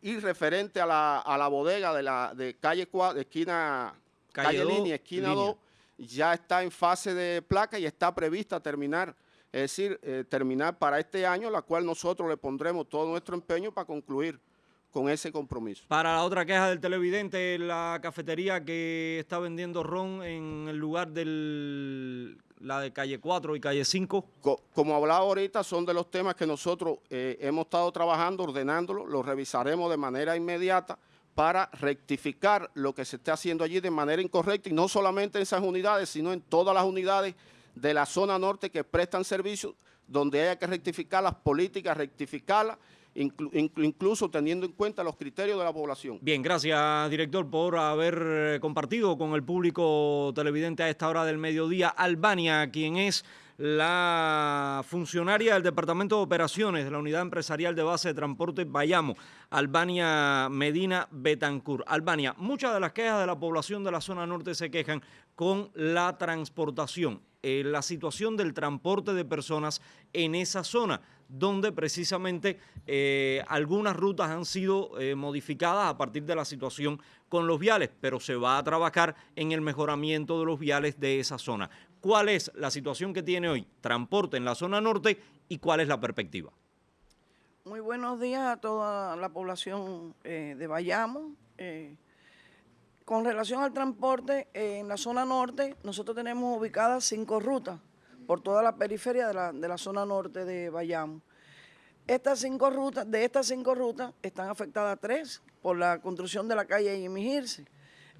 Y referente a la, a la bodega de la de calle 4, de esquina, calle, calle línea, esquina 2, ya está en fase de placa y está prevista terminar, es decir, eh, terminar para este año, la cual nosotros le pondremos todo nuestro empeño para concluir con ese compromiso. Para la otra queja del televidente, la cafetería que está vendiendo ron en el lugar del la de calle 4 y calle 5? como hablaba ahorita, son de los temas que nosotros eh, hemos estado trabajando, ordenándolo, lo revisaremos de manera inmediata para rectificar lo que se está haciendo allí de manera incorrecta y no solamente en esas unidades, sino en todas las unidades de la zona norte que prestan servicios, donde haya que rectificar las políticas, rectificarlas incluso teniendo en cuenta los criterios de la población. Bien, gracias director por haber eh, compartido con el público televidente a esta hora del mediodía Albania, quien es la funcionaria del Departamento de Operaciones de la Unidad Empresarial de Base de Transporte Bayamo, Albania Medina Betancur. Albania, muchas de las quejas de la población de la zona norte se quejan con la transportación, eh, la situación del transporte de personas en esa zona donde precisamente eh, algunas rutas han sido eh, modificadas a partir de la situación con los viales, pero se va a trabajar en el mejoramiento de los viales de esa zona. ¿Cuál es la situación que tiene hoy transporte en la zona norte y cuál es la perspectiva? Muy buenos días a toda la población eh, de Bayamo. con relación al transporte, en la zona norte nosotros tenemos ubicadas cinco rutas por toda la periferia de la, de la zona norte de Bayamo. Estas cinco rutas, de estas cinco rutas, están afectadas tres por la construcción de la calle Jimmy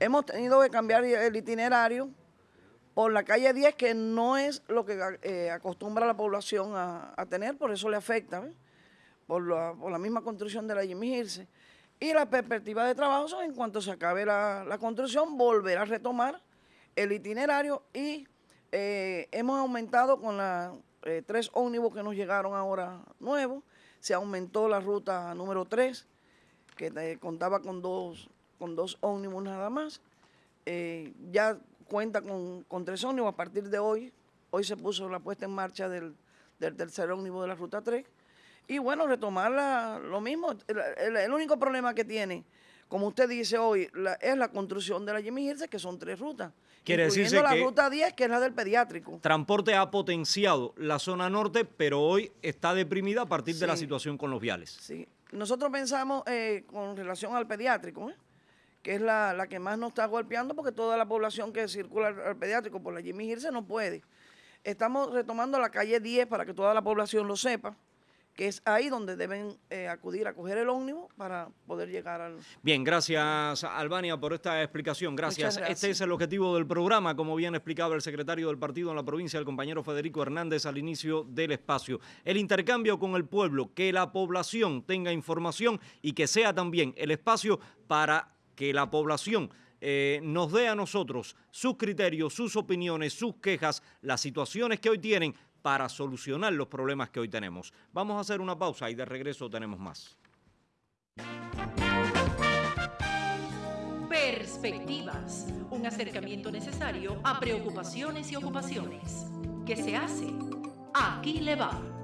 Hemos tenido que cambiar el itinerario por la calle 10, que no es lo que eh, acostumbra la población a, tener, por eso le afecta, por la, misma construcción de la Jimmy Y la perspectiva de trabajo son, en cuanto se acabe la, construcción, volver a retomar el itinerario y eh, hemos aumentado con las eh, tres ómnibus que nos llegaron ahora nuevos. Se aumentó la ruta número 3, que eh, contaba con dos, con dos ómnibus nada más. ya cuenta con, tres ómnibus a partir de hoy. Hoy se puso la puesta en marcha del, tercer ómnibus de la ruta 3. Y bueno, retomar lo mismo. El, único problema que tiene, como usted dice hoy, es la construcción de la Jimmy que son tres rutas. Quiere decirse la ruta 10, que es la del pediátrico. Transporte ha potenciado la zona norte, pero hoy está deprimida a partir de la situación con los viales. Sí, nosotros pensamos eh, con relación al pediátrico, ¿eh? Que es la, que más nos está golpeando, porque toda la población que circula al, pediátrico por la Jimmy Girse no puede. Estamos retomando la calle 10 para que toda la población lo sepa que es ahí donde deben eh, acudir a coger el ómnibus para poder llegar al... Bien, gracias Albania por esta explicación. Gracias. Este es el objetivo del programa, como bien explicaba el secretario del partido en la provincia, el compañero Federico Hernández, al inicio del espacio. El intercambio con el pueblo, que la población tenga información y que sea también el espacio para que la población eh, nos dé a nosotros sus criterios, sus opiniones, sus quejas, las situaciones que hoy tienen para solucionar los problemas que hoy tenemos. Vamos a hacer una pausa y de regreso tenemos más. Perspectivas, un acercamiento necesario a preocupaciones y ocupaciones. ¿Qué se hace? Aquí le va.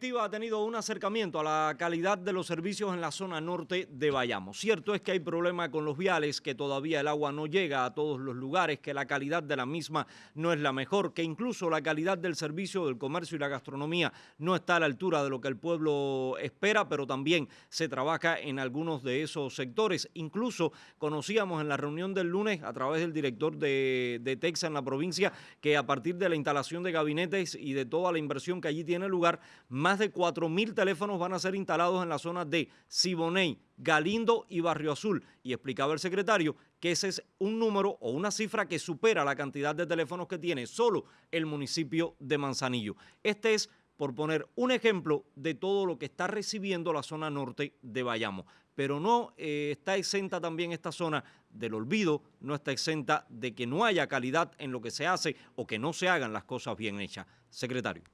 Perspectiva ha tenido un acercamiento a la calidad de los servicios en la zona norte de Bayamo. Cierto es que hay problema con los viales, que todavía el agua no llega a todos los lugares, que la calidad de la misma no es la mejor, que incluso la calidad del servicio del comercio y la gastronomía no está a la altura de lo que el pueblo espera, pero también se trabaja en algunos de esos sectores. Incluso conocíamos en la reunión del lunes a través del director de, de Texas en la provincia que a partir de la instalación de gabinetes y de toda la inversión que allí tiene lugar, más de 4.000 teléfonos van a ser instalados en la zona de Siboney, Galindo y Barrio Azul. Y explicaba el secretario que ese es un número o una cifra que supera la cantidad de teléfonos que tiene solo el municipio de Manzanillo. Este es, por poner un ejemplo, de todo lo que está recibiendo la zona norte de Bayamo. Pero no eh, está exenta también esta zona del olvido, no está exenta de que no haya calidad en lo que se hace o que no se hagan las cosas bien hechas. Secretario.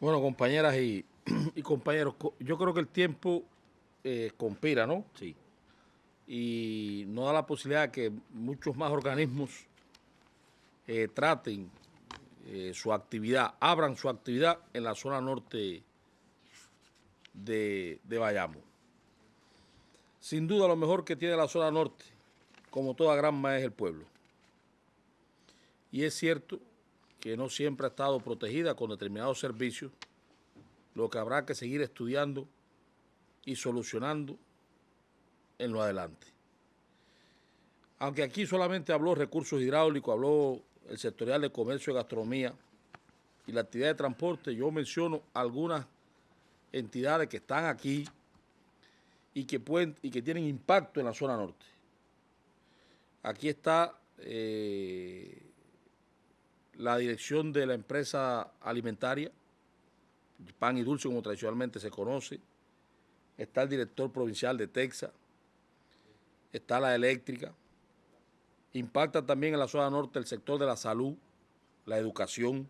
Bueno, compañeras y, compañeros, yo creo que el tiempo eh, conspira, ¿no? Sí. Y no da la posibilidad de que muchos más organismos eh, traten eh, su actividad, abran su actividad en la zona norte de, de Bayamo. Sin duda lo mejor que tiene la zona norte, como toda Granma, es el pueblo. Y es cierto que no siempre ha estado protegida con determinados servicios, lo que habrá que seguir estudiando y solucionando en lo adelante. Aunque aquí solamente habló recursos hidráulicos, habló el sectorial de comercio y gastronomía y la actividad de transporte, yo menciono algunas entidades que están aquí y que, pueden, y que tienen impacto en la zona norte. Aquí está eh, la dirección de la empresa alimentaria, Pan y Dulce, como tradicionalmente se conoce, está el director provincial de Texas, está la eléctrica, impacta también en la zona norte el sector de la salud, la educación,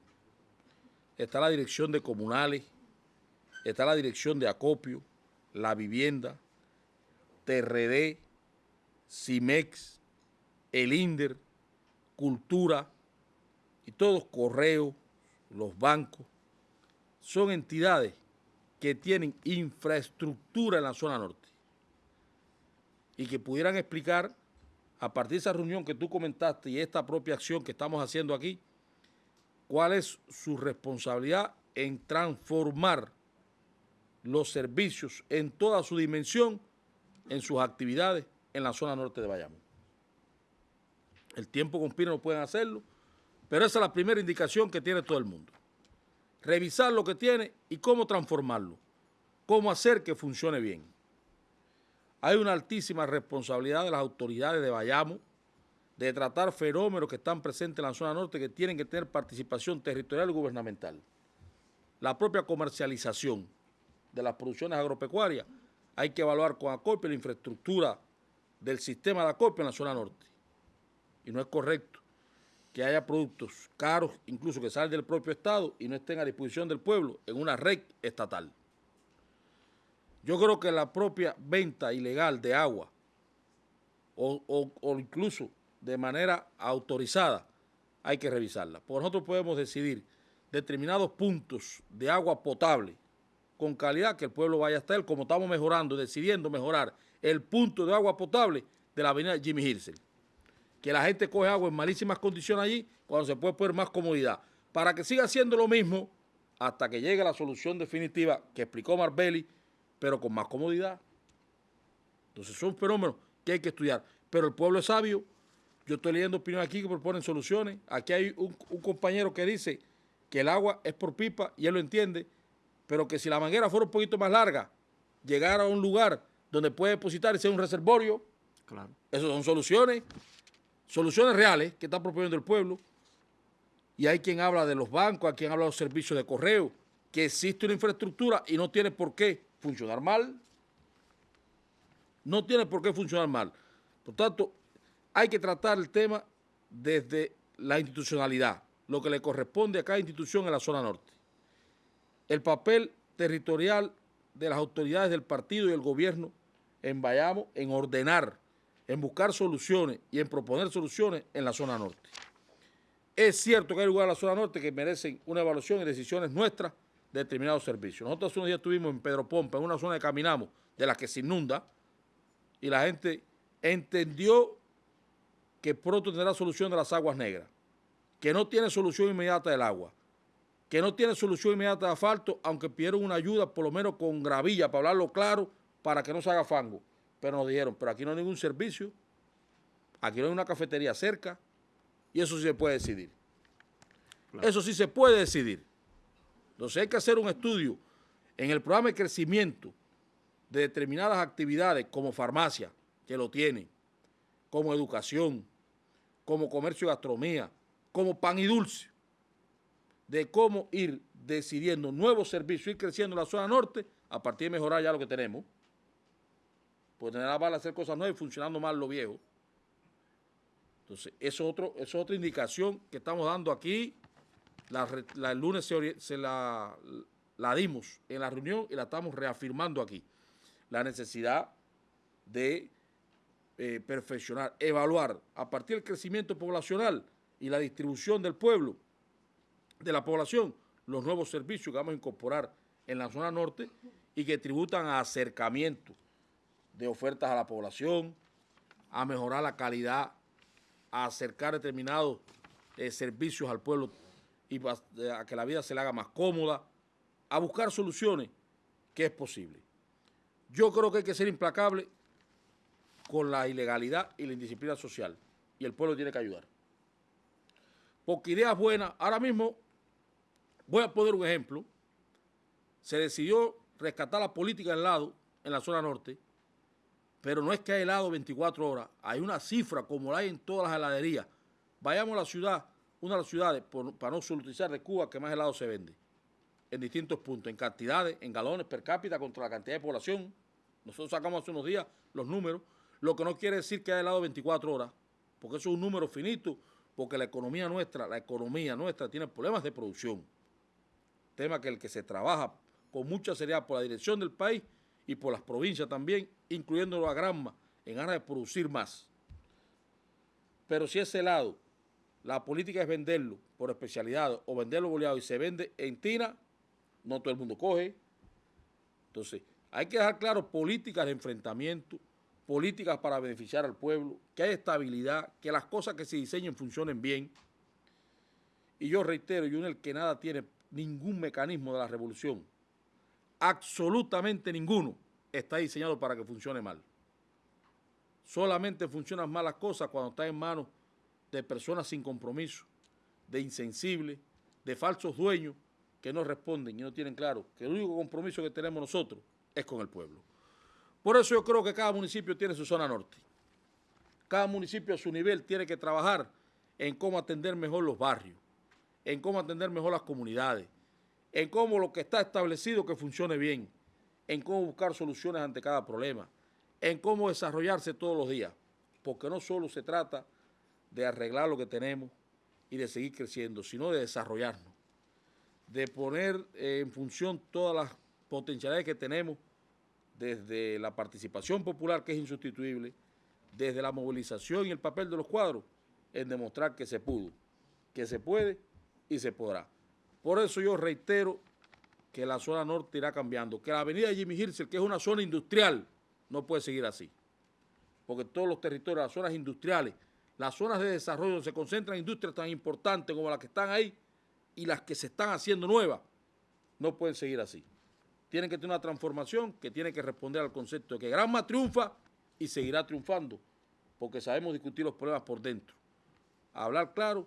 está la dirección de comunales, está la dirección de acopio, la vivienda, TRD, CIMEX, el INDER, Cultura, y todos correos, los bancos, son entidades que tienen infraestructura en la zona norte y que pudieran explicar a partir de esa reunión que tú comentaste y esta propia acción que estamos haciendo aquí, cuál es su responsabilidad en transformar los servicios en toda su dimensión en sus actividades en la zona norte de Bayamo. El tiempo conspira, no pueden hacerlo, pero esa es la primera indicación que tiene todo el mundo. Revisar lo que tiene y cómo transformarlo. Cómo hacer que funcione bien. Hay una altísima responsabilidad de las autoridades de Bayamo de tratar fenómenos que están presentes en la zona norte que tienen que tener participación territorial y gubernamental. La propia comercialización de las producciones agropecuarias hay que evaluar con acopio la infraestructura del sistema de acopio en la zona norte. Y no es correcto que haya productos caros, incluso que salen del propio Estado y no estén a disposición del pueblo en una red estatal. Yo creo que la propia venta ilegal de agua o, incluso de manera autorizada hay que revisarla. Por nosotros podemos decidir determinados puntos de agua potable con calidad que el pueblo vaya a estar, como estamos mejorando, decidiendo mejorar el punto de agua potable de la avenida Jimmy Hirsel que la gente coge agua en malísimas condiciones allí cuando se puede poner más comodidad. Para que siga haciendo lo mismo hasta que llegue la solución definitiva que explicó Marbelli, pero con más comodidad. Entonces son fenómenos que hay que estudiar. Pero el pueblo es sabio. Yo estoy leyendo opiniones aquí que proponen soluciones. Aquí hay un, un compañero que dice que el agua es por pipa y él lo entiende, pero que si la manguera fuera un poquito más larga, llegar a un lugar donde puede depositar y ser un reservorio, claro. esas son soluciones soluciones reales que está proponiendo el pueblo. Y hay quien habla de los bancos, hay quien habla de los servicios de correo, que existe una infraestructura y no tiene por qué funcionar mal. No tiene por qué funcionar mal. Por tanto, hay que tratar el tema desde la institucionalidad, lo que le corresponde a cada institución en la zona norte. El papel territorial de las autoridades del partido y el gobierno en Bayamo en ordenar, en buscar soluciones y en proponer soluciones en la zona norte. Es cierto que hay lugares en la zona norte que merecen una evaluación y decisiones nuestras de determinados servicios. Nosotros hace unos días estuvimos en Pedro Pompa, en una zona de Caminamos, de la que se inunda, y la gente entendió que pronto tendrá solución de las aguas negras, que no tiene solución inmediata del agua, que no tiene solución inmediata de asfalto, aunque pidieron una ayuda por lo menos con gravilla, para hablarlo claro, para que no se haga fango. Pero nos dijeron, pero aquí no hay ningún servicio, aquí no hay una cafetería cerca, y eso sí se puede decidir. Eso sí se puede decidir. Entonces hay que hacer un estudio en el programa de crecimiento de determinadas actividades como farmacia, que lo tienen, como educación, como comercio y gastronomía, como pan y dulce, de cómo ir decidiendo nuevos servicios, ir creciendo en la zona norte a partir de mejorar ya lo que tenemos. Pues tener la bala hacer cosas nuevas y funcionando mal lo viejo. Entonces, eso es, otro, es otra indicación que estamos dando aquí. el lunes se, la, la dimos en la reunión y la estamos reafirmando aquí. La necesidad de eh, perfeccionar, evaluar a partir del crecimiento poblacional y la distribución del pueblo, de la población, los nuevos servicios que vamos a incorporar en la zona norte y que tributan a acercamiento de ofertas a la población, a mejorar la calidad, a acercar determinados eh, servicios al pueblo y a que la vida se le haga más cómoda, a buscar soluciones que es posible. Yo creo que hay que ser implacable con la ilegalidad y la indisciplina social. Y el pueblo tiene que ayudar. Porque ideas buenas, ahora mismo, voy a poner un ejemplo, se decidió rescatar la política del lado en la zona norte, pero no es que hay helado 24 horas, hay una cifra como la hay en todas las heladerías. Vayamos a la ciudad, una de las ciudades, para no utilizar de Cuba, que más helado se vende, en distintos puntos, en cantidades, en galones per cápita contra la cantidad de población. Nosotros sacamos hace unos días los números lo que no quiere decir que haya helado 24 horas, porque eso es un número finito, porque la economía nuestra, la economía nuestra tiene problemas de producción. Tema que el que se trabaja con mucha seriedad por la dirección del país y por las provincias también, incluyendo a Granma, en ganas de producir más. Pero si ese lado, la política es venderlo por especialidad o venderlo boleado y se vende en tina, no todo el mundo coge. Entonces, hay que dejar claro políticas de enfrentamiento, políticas para beneficiar al pueblo, que haya estabilidad, que las cosas que se diseñen funcionen bien. Y yo reitero, el que nada tiene ningún mecanismo de la revolución, absolutamente ninguno, está diseñado para que funcione mal. Solamente funcionan mal las cosas cuando están en manos de personas sin compromiso, de insensibles, de falsos dueños que no responden y no tienen claro que el único compromiso que tenemos nosotros es con el pueblo. Por eso yo creo que cada municipio tiene su zona norte. Cada municipio a su nivel tiene que trabajar en cómo atender mejor los barrios, en cómo atender mejor las comunidades, en cómo lo que está establecido que funcione bien, en cómo buscar soluciones ante cada problema, en cómo desarrollarse todos los días, porque no solo se trata de arreglar lo que tenemos y de seguir creciendo, sino de desarrollarnos, de poner en función todas las potencialidades que tenemos desde la participación popular, que es insustituible, desde la movilización y el papel de los cuadros, en demostrar que se pudo, que se puede y se podrá. Por eso yo reitero que la zona norte irá cambiando, que la avenida Jimmy Hirzel, que es una zona industrial, no puede seguir así. Porque todos los territorios, las zonas industriales, las zonas de desarrollo donde se concentran industrias tan importantes como las que están ahí y las que se están haciendo nuevas, no pueden seguir así. Tienen que tener una transformación que tiene que responder al concepto de que Granma triunfa y seguirá triunfando, porque sabemos discutir los problemas por dentro, hablar claro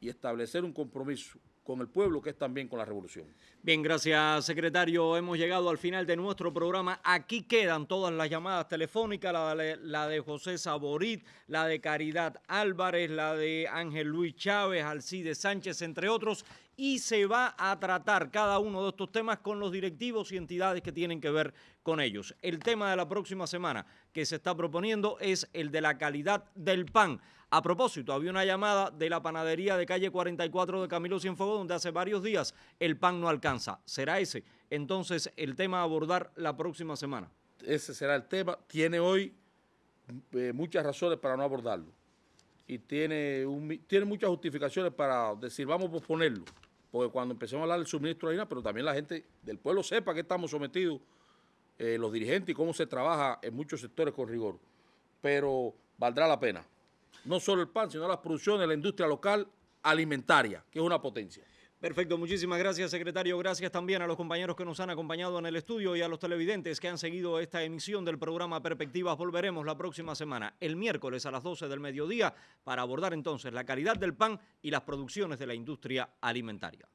y establecer un compromiso con el pueblo, que es también con la revolución. Bien, gracias, secretario. Hemos llegado al final de nuestro programa. Aquí quedan todas las llamadas telefónicas, la de, la de José Saborit, la de Caridad Álvarez, la de Ángel Luis Chávez, Alcide Sánchez, entre otros, y se va a tratar cada uno de estos temas con los directivos y entidades que tienen que ver con ellos. El tema de la próxima semana que se está proponiendo es el de la calidad del pan. A propósito, había una llamada de la panadería de calle 44 de Camilo Cienfuegos donde hace varios días el pan no alcanza. ¿Será ese entonces el tema a abordar la próxima semana? Ese será el tema. Tiene hoy eh, muchas razones para no abordarlo. Y tiene, tiene muchas justificaciones para decir vamos a posponerlo. Porque cuando empecemos a hablar del suministro de harina, pero también la gente del pueblo sepa que estamos sometidos, eh, los dirigentes y cómo se trabaja en muchos sectores con rigor. Pero valdrá la pena no solo el pan, sino las producciones de la industria local alimentaria, que es una potencia. Perfecto, muchísimas gracias secretario. Gracias también a los compañeros que nos han acompañado en el estudio y a los televidentes que han seguido esta emisión del programa Perspectivas. Volveremos la próxima semana, el miércoles a las 12 del mediodía, para abordar entonces la calidad del pan y las producciones de la industria alimentaria.